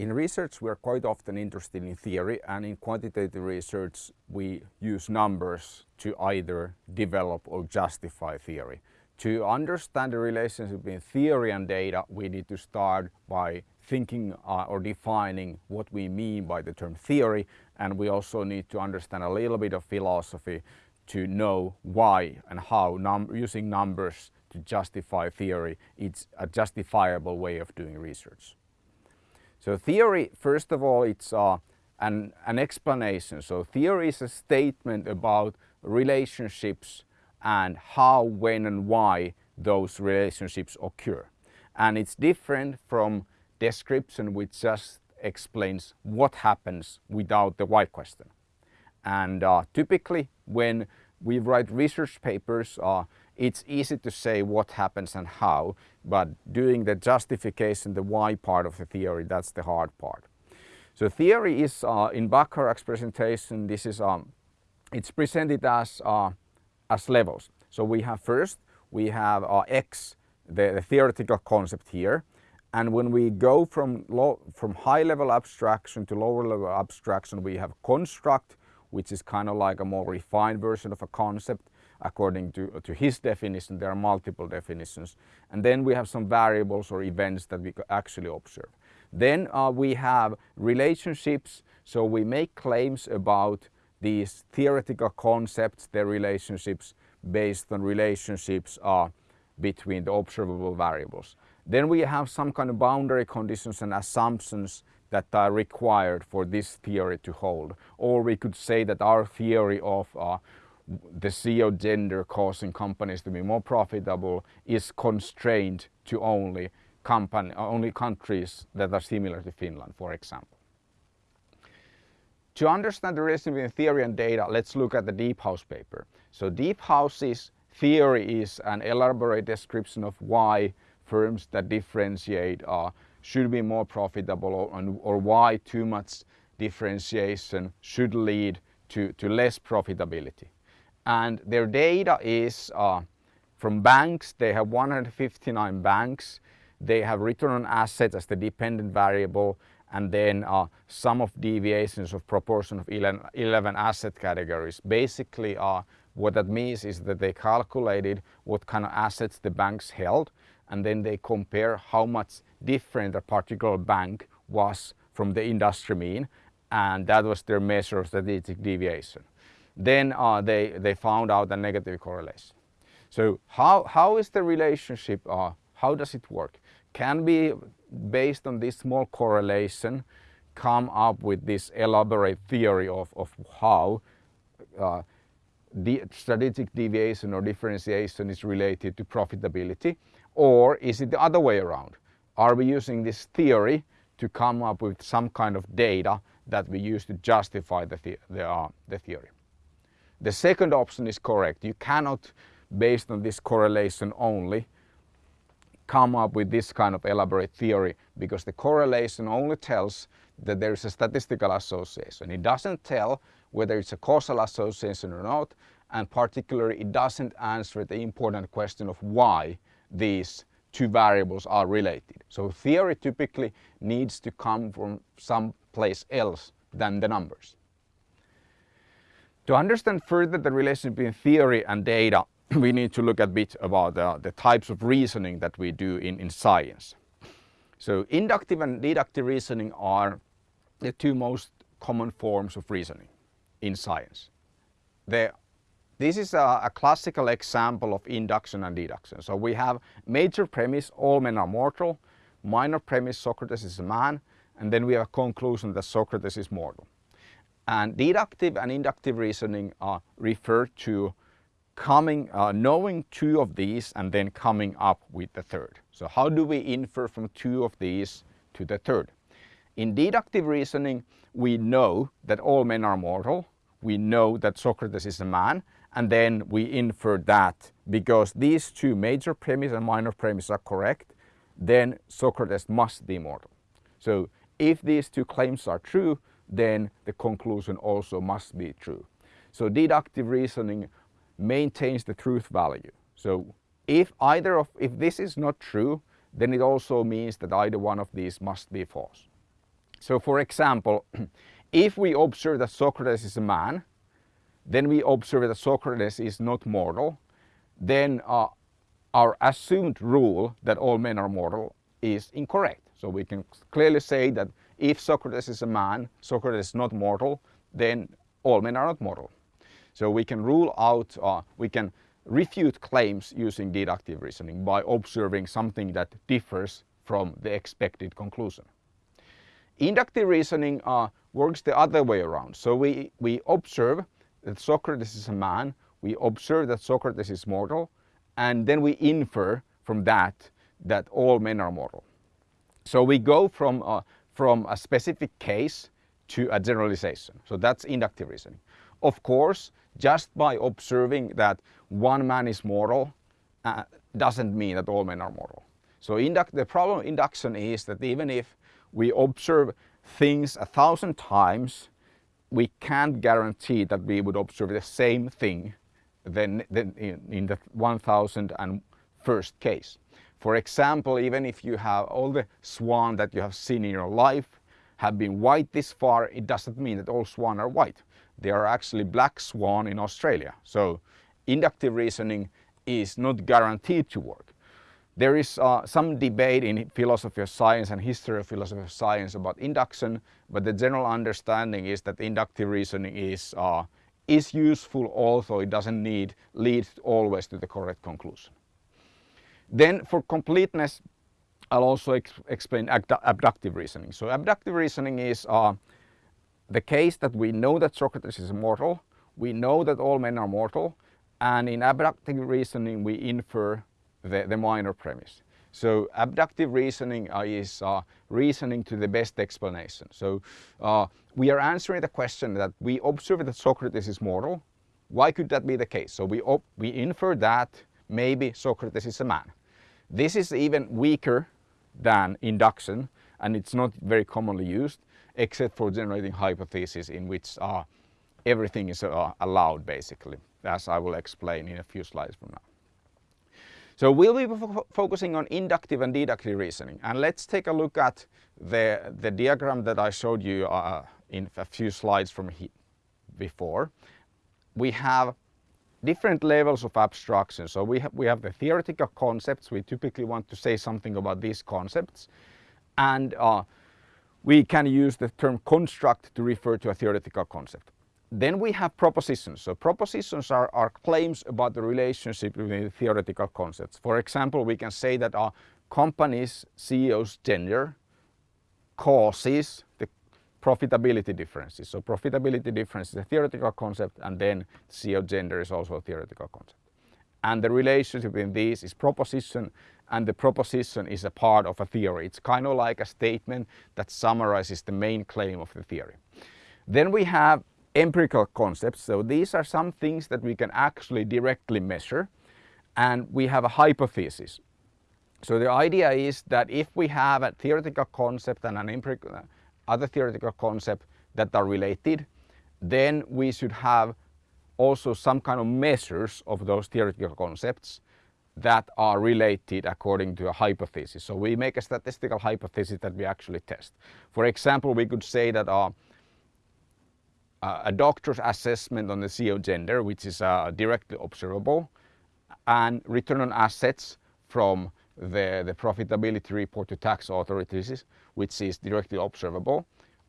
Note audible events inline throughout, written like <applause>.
in research we are quite often interested in theory and in quantitative research we use numbers to either develop or justify theory. To understand the relationship between theory and data we need to start by thinking uh, or defining what we mean by the term theory and we also need to understand a little bit of philosophy to know why and how num using numbers to justify theory it's a justifiable way of doing research. So theory, first of all, it's uh, an, an explanation. So theory is a statement about relationships and how, when and why those relationships occur. And it's different from description which just explains what happens without the why question. And uh, typically when we write research papers, uh, it's easy to say what happens and how, but doing the justification, the why part of the theory, that's the hard part. So theory is, uh, in Bacharach's presentation, this is, um, it's presented as, uh, as levels. So we have first, we have uh, X, the, the, theoretical concept here. And when we go from, low, from high level abstraction to lower level abstraction, we have construct, which is kind of like a more refined version of a concept according to, to his definition. There are multiple definitions. And then we have some variables or events that we actually observe. Then uh, we have relationships. So we make claims about these theoretical concepts, their relationships based on relationships uh, between the observable variables. Then we have some kind of boundary conditions and assumptions that are required for this theory to hold. Or we could say that our theory of uh, the CEO gender causing companies to be more profitable is constrained to only company, only countries that are similar to Finland, for example. To understand the relation between theory and data, let's look at the Deephouse paper. So Deephouse's theory is an elaborate description of why firms that differentiate uh, should be more profitable or, or why too much differentiation should lead to, to less profitability and their data is uh, from banks. They have 159 banks. They have return on assets as the dependent variable and then uh, sum of deviations of proportion of 11, 11 asset categories. Basically uh, what that means is that they calculated what kind of assets the banks held and then they compare how much different a particular bank was from the industry mean and that was their measure of strategic deviation then uh, they, they found out a negative correlation. So how, how is the relationship, uh, how does it work? Can be based on this small correlation come up with this elaborate theory of, of how uh, the strategic deviation or differentiation is related to profitability or is it the other way around? Are we using this theory to come up with some kind of data that we use to justify the, the, the, uh, the theory? The second option is correct. You cannot, based on this correlation only, come up with this kind of elaborate theory because the correlation only tells that there is a statistical association. It doesn't tell whether it's a causal association or not and particularly it doesn't answer the important question of why these two variables are related. So theory typically needs to come from some place else than the numbers. To understand further the relation between theory and data, we need to look a bit about uh, the types of reasoning that we do in, in science. So inductive and deductive reasoning are the two most common forms of reasoning in science. This is a, a classical example of induction and deduction. So we have major premise, all men are mortal, minor premise, Socrates is a man, and then we have a conclusion that Socrates is mortal. And deductive and inductive reasoning referred to coming, uh, knowing two of these and then coming up with the third. So how do we infer from two of these to the third? In deductive reasoning, we know that all men are mortal. We know that Socrates is a man. And then we infer that because these two major premises and minor premises are correct, then Socrates must be mortal. So if these two claims are true, then the conclusion also must be true. So deductive reasoning maintains the truth value. So if either of, if this is not true, then it also means that either one of these must be false. So for example, <clears throat> if we observe that Socrates is a man, then we observe that Socrates is not mortal, then uh, our assumed rule that all men are mortal is incorrect. So we can clearly say that if Socrates is a man, Socrates is not mortal, then all men are not mortal. So we can rule out, uh, we can refute claims using deductive reasoning by observing something that differs from the expected conclusion. Inductive reasoning uh, works the other way around. So we, we observe that Socrates is a man, we observe that Socrates is mortal, and then we infer from that that all men are mortal. So we go from, uh, from a specific case to a generalization. So that's inductive reasoning. Of course, just by observing that one man is mortal uh, doesn't mean that all men are mortal. So the problem of induction is that even if we observe things a thousand times, we can't guarantee that we would observe the same thing than, than in, in the 1001st case. For example, even if you have all the swan that you have seen in your life have been white this far, it doesn't mean that all swan are white. There are actually black swan in Australia. So inductive reasoning is not guaranteed to work. There is uh, some debate in philosophy of science and history of philosophy of science about induction, but the general understanding is that inductive reasoning is, uh, is useful although it doesn't need lead always to the correct conclusion. Then for completeness, I'll also ex explain abductive reasoning. So abductive reasoning is uh, the case that we know that Socrates is mortal, we know that all men are mortal, and in abductive reasoning we infer the, the minor premise. So abductive reasoning uh, is uh, reasoning to the best explanation. So uh, we are answering the question that we observe that Socrates is mortal. Why could that be the case? So we, we infer that maybe Socrates is a man. This is even weaker than induction and it's not very commonly used except for generating hypotheses in which uh, everything is uh, allowed basically as I will explain in a few slides from now. So we'll be focusing on inductive and deductive reasoning and let's take a look at the, the diagram that I showed you uh, in a few slides from before. We have different levels of abstraction. So we have, we have the theoretical concepts. We typically want to say something about these concepts. And uh, we can use the term construct to refer to a theoretical concept. Then we have propositions. So propositions are, are claims about the relationship between the theoretical concepts. For example, we can say that our company's CEO's gender causes profitability differences. So profitability difference is a theoretical concept and then CEO gender is also a theoretical concept. And the relationship between these is proposition and the proposition is a part of a theory. It's kind of like a statement that summarizes the main claim of the theory. Then we have empirical concepts. So these are some things that we can actually directly measure and we have a hypothesis. So the idea is that if we have a theoretical concept and an empirical other theoretical concepts that are related, then we should have also some kind of measures of those theoretical concepts that are related according to a hypothesis. So we make a statistical hypothesis that we actually test. For example, we could say that uh, a doctor's assessment on the CEO gender, which is uh, directly observable, and return on assets from the, the profitability report to tax authorities, which is directly observable,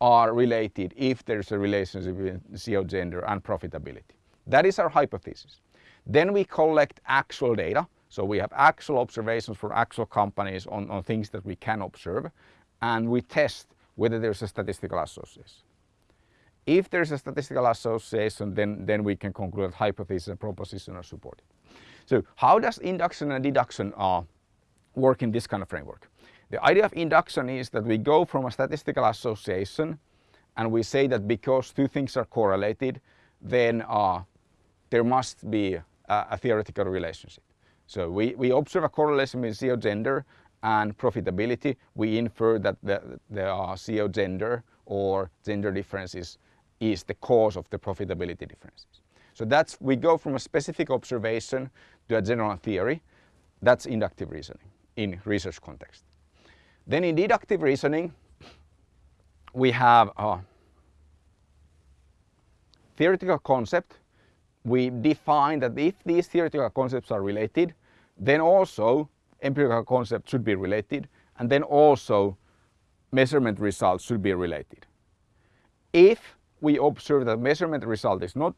are related if there's a relationship between CEO gender and profitability. That is our hypothesis. Then we collect actual data. So we have actual observations for actual companies on, on things that we can observe and we test whether there's a statistical association. If there's a statistical association, then, then we can conclude that hypothesis and proposition are supported. So how does induction and deduction uh, work in this kind of framework? The idea of induction is that we go from a statistical association and we say that because two things are correlated, then uh, there must be a, a, theoretical relationship. So we, we observe a correlation between CEO gender and profitability. We infer that the, the uh, CEO gender or gender differences is the cause of the profitability differences. So that's, we go from a specific observation to a general theory. That's inductive reasoning in research context. Then in deductive reasoning, we have a theoretical concept. We define that if these theoretical concepts are related, then also empirical concepts should be related and then also measurement results should be related. If we observe that measurement result is not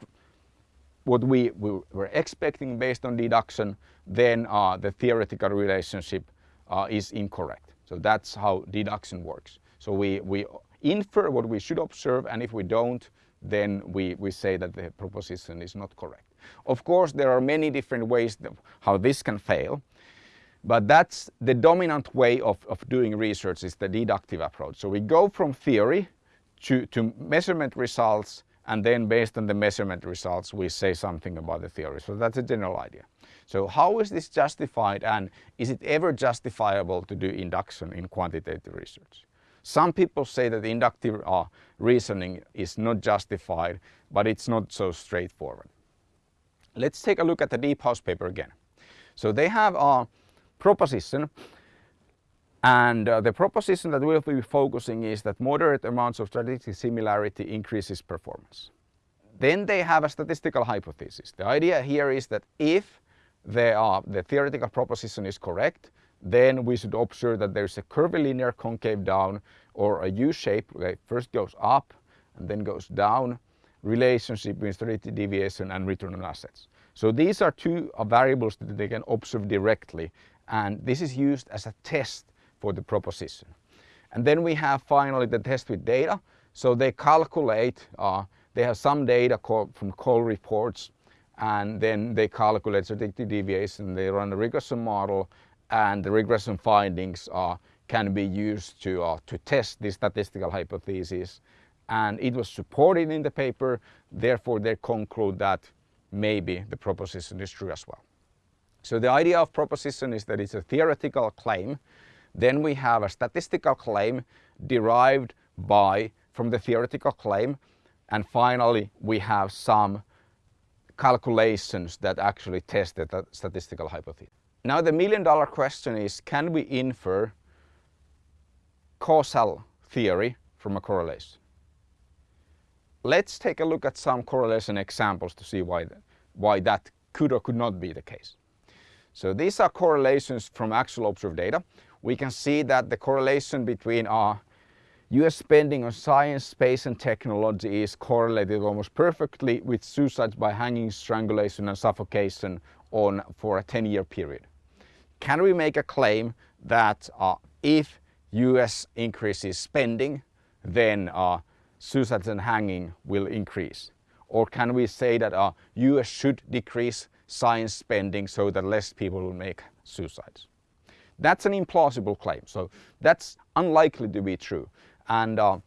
what we, we were expecting based on deduction, then uh, the theoretical relationship uh, is incorrect. So that's how deduction works. So we, we infer what we should observe and if we don't, then we, we say that the proposition is not correct. Of course, there are many different ways how this can fail. But that's the dominant way of, of doing research is the deductive approach. So we go from theory to, to measurement results and then based on the measurement results we say something about the theory. So that's a general idea. So how is this justified and is it ever justifiable to do induction in quantitative research? Some people say that inductive uh, reasoning is not justified, but it's not so straightforward. Let's take a look at the Deephouse paper again. So they have a proposition and uh, the proposition that we'll be focusing is that moderate amounts of strategic similarity increases performance. Then they have a statistical hypothesis. The idea here is that if the, the theoretical proposition is correct, then we should observe that there's a curvilinear concave down or a U-shape that first goes up and then goes down relationship between strategic deviation and return on assets. So these are two uh, variables that they can observe directly and this is used as a test for the proposition. And then we have finally the test with data. So they calculate, uh, they have some data from call reports and then they calculate strategic deviation, they run a regression model and the regression findings uh, can be used to, uh, to test the statistical hypothesis. And it was supported in the paper, therefore they conclude that maybe the proposition is true as well. So the idea of proposition is that it's a theoretical claim. Then we have a statistical claim derived by from the theoretical claim. And finally, we have some calculations that actually test the statistical hypothesis. Now the million dollar question is, can we infer causal theory from a correlation? Let's take a look at some correlation examples to see why, why that could or could not be the case. So these are correlations from actual observed data. We can see that the correlation between our US spending on science, space and technology is correlated almost perfectly with suicides by hanging, strangulation and suffocation on for a 10 year period. Can we make a claim that uh, if US increases spending, then uh, suicides and hanging will increase? Or can we say that uh, US should decrease science spending so that less people will make suicides? That's an implausible claim, so that's unlikely to be true. And uh,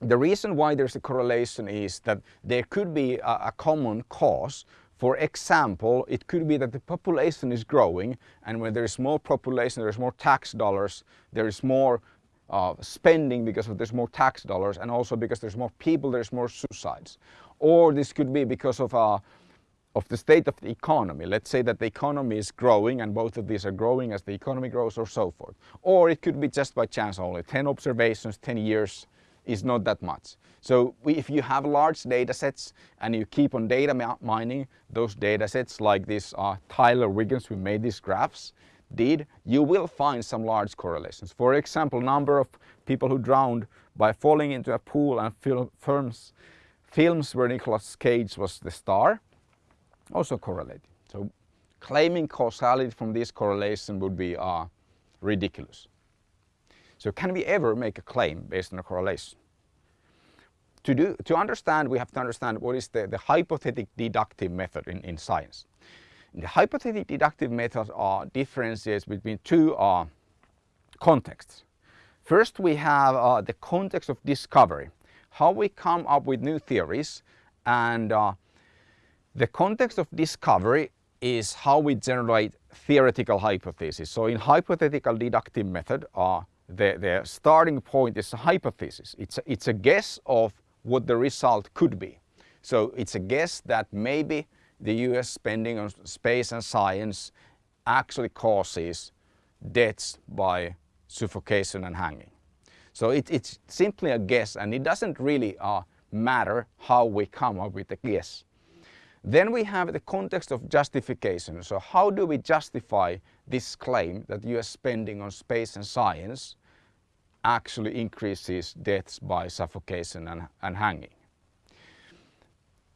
the reason why there's a correlation is that there could be a, a common cause for example, it could be that the population is growing and when there is more population, there's more tax dollars, there is more uh, spending because of there's more tax dollars and also because there's more people, there's more suicides. Or this could be because of, uh, of the state of the economy. Let's say that the economy is growing and both of these are growing as the economy grows or so forth. Or it could be just by chance only, 10 observations, 10 years is not that much. So we, if you have large data sets and you keep on data mining those data sets like this uh, Tyler Vigen who made these graphs did, you will find some large correlations. For example, number of people who drowned by falling into a pool and film, films, films where Nicolas Cage was the star also correlated. So claiming causality from this correlation would be uh, ridiculous. So can we ever make a claim based on a correlation? To, do, to understand, we have to understand what is the, the hypothetic deductive method in, in science. The hypothetic deductive method are differences between two uh, contexts. First, we have uh, the context of discovery, how we come up with new theories and uh, the context of discovery is how we generate theoretical hypotheses. So in hypothetical deductive method, uh, the, the starting point is a hypothesis. It's a, it's a guess of what the result could be. So it's a guess that maybe the US spending on space and science actually causes deaths by suffocation and hanging. So it, it's simply a guess and it doesn't really uh, matter how we come up with the guess. Then we have the context of justification. So how do we justify this claim that US spending on space and science actually increases deaths by suffocation and, and hanging?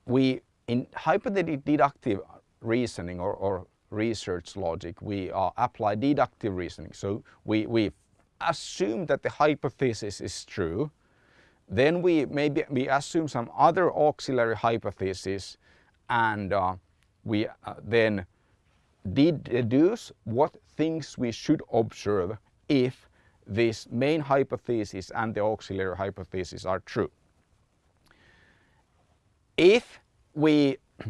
We, in hypothetical deductive reasoning or, or research logic, we uh, apply deductive reasoning. So we, we assume that the hypothesis is true. Then we maybe we assume some other auxiliary hypothesis and uh, we uh, then deduce what things we should observe if this main hypothesis and the auxiliary hypothesis are true. If we <clears throat>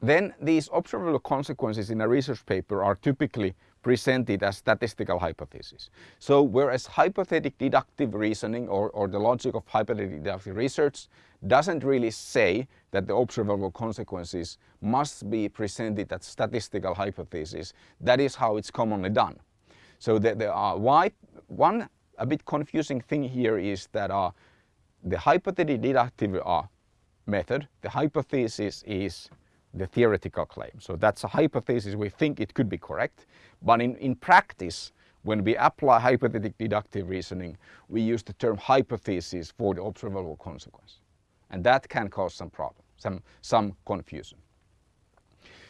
then these observable consequences in a research paper are typically presented as statistical hypotheses. So whereas hypothetic deductive reasoning or, or the logic of hypothetic deductive research doesn't really say that the observable consequences must be presented as statistical hypotheses, that is how it's commonly done. So the, the uh, why, one a bit confusing thing here is that uh, the hypothetic deductive uh, method, the hypothesis is the theoretical claim. So that's a hypothesis, we think it could be correct. But in, in practice, when we apply hypothetic deductive reasoning, we use the term hypothesis for the observable consequence. And that can cause some problem, some, some confusion.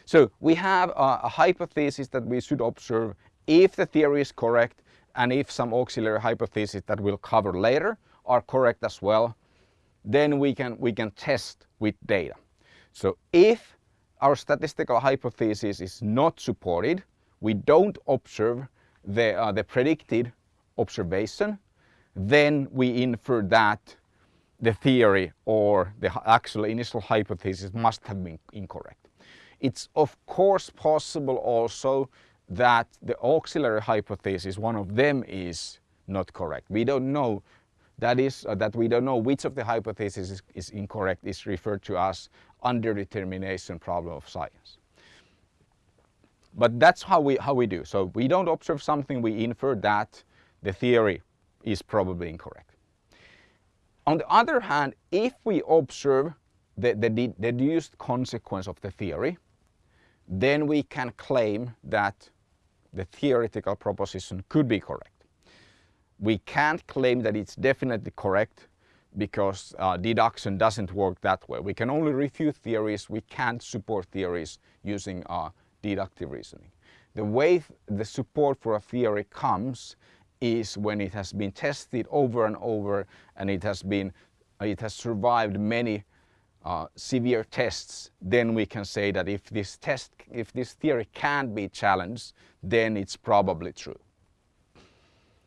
So we have a, a hypothesis that we should observe if the theory is correct and if some auxiliary hypotheses that we'll cover later are correct as well, then we can, we can test with data. So if our statistical hypothesis is not supported, we don't observe the, uh, the predicted observation, then we infer that the theory or the actual initial hypothesis must have been incorrect. It's of course possible also that the auxiliary hypothesis, one of them is not correct. We don't know that is uh, that we don't know which of the hypotheses is, is incorrect is referred to as underdetermination problem of science. But that's how we, how we do. So we don't observe something, we infer that the theory is probably incorrect. On the other hand, if we observe the, the deduced consequence of the theory, then we can claim that the theoretical proposition could be correct. We can't claim that it's definitely correct because uh, deduction doesn't work that way. We can only refute theories, we can't support theories using uh, deductive reasoning. The way the support for a theory comes is when it has been tested over and over and it has been it has survived many uh, severe tests then we can say that if this test if this theory can be challenged then it's probably true.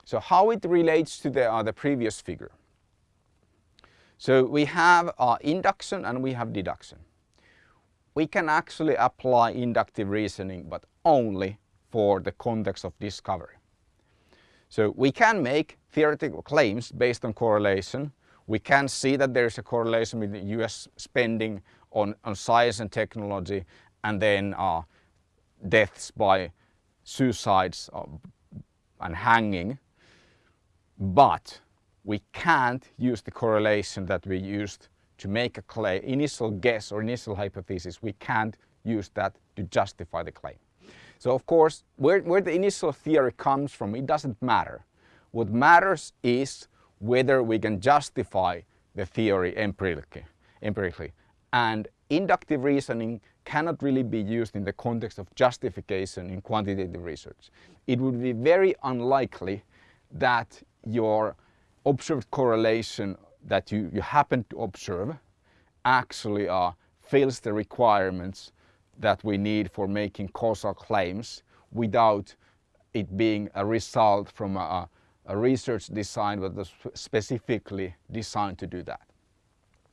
So how it relates to the, uh, the previous figure. So we have induction and we have deduction. We can actually apply inductive reasoning but only for the context of discovery. So we can make theoretical claims based on correlation. We can see that there is a correlation the US spending on, on science and technology and then uh, deaths by suicides uh, and hanging. But we can't use the correlation that we used to make a claim, initial guess or initial hypothesis, we can't use that to justify the claim. So of course, where, where the initial theory comes from, it doesn't matter. What matters is whether we can justify the theory empirically. empirically. And inductive reasoning cannot really be used in the context of justification in quantitative research. It would be very unlikely that your observed correlation that you, you happen to observe actually uh, fills the requirements that we need for making causal claims without it being a result from a, a research design that was specifically designed to do that.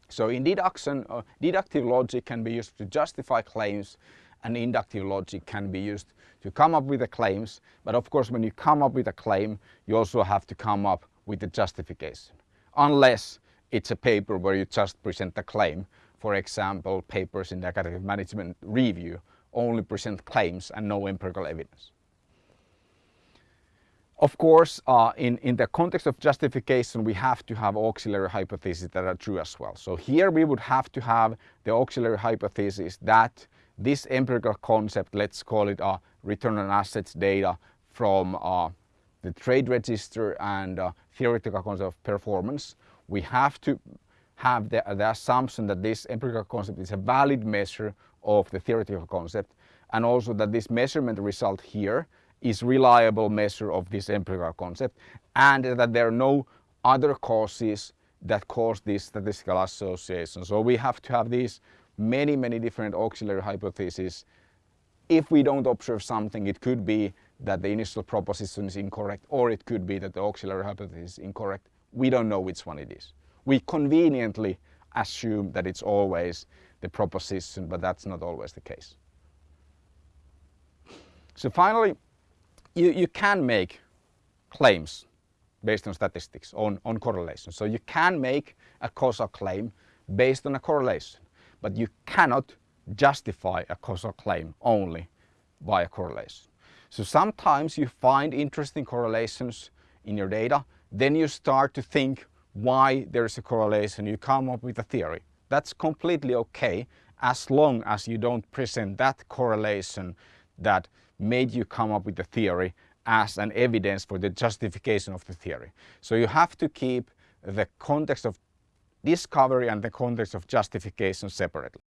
So in deduction, uh, deductive logic can be used to justify claims and inductive logic can be used to come up with the claims. But of course, when you come up with a claim, you also have to come up with the justification. Unless it's a paper where you just present a claim. For example, papers in the academic management review only present claims and no empirical evidence. Of course, uh, in, in the context of justification, we have to have auxiliary hypotheses that are true as well. So here we would have to have the auxiliary hypothesis that this empirical concept, let's call it a return on assets data from uh, the trade register and uh, theoretical concept of performance, we have to have the, the assumption that this empirical concept is a valid measure of the theoretical concept and also that this measurement result here is reliable measure of this empirical concept and that there are no other causes that cause this statistical association. So we have to have these many, many different auxiliary hypotheses. If we don't observe something, it could be that the initial proposition is incorrect or it could be that the auxiliary hypothesis is incorrect. We don't know which one it is. We conveniently assume that it's always the proposition, but that's not always the case. So finally, you, you can make claims based on statistics, on, on correlation. So you can make a causal claim based on a correlation, but you cannot justify a causal claim only by a correlation. So sometimes you find interesting correlations in your data, then you start to think why there's a correlation, you come up with a theory. That's completely okay as long as you don't present that correlation that made you come up with the theory as an evidence for the justification of the theory. So you have to keep the context of discovery and the context of justification separately.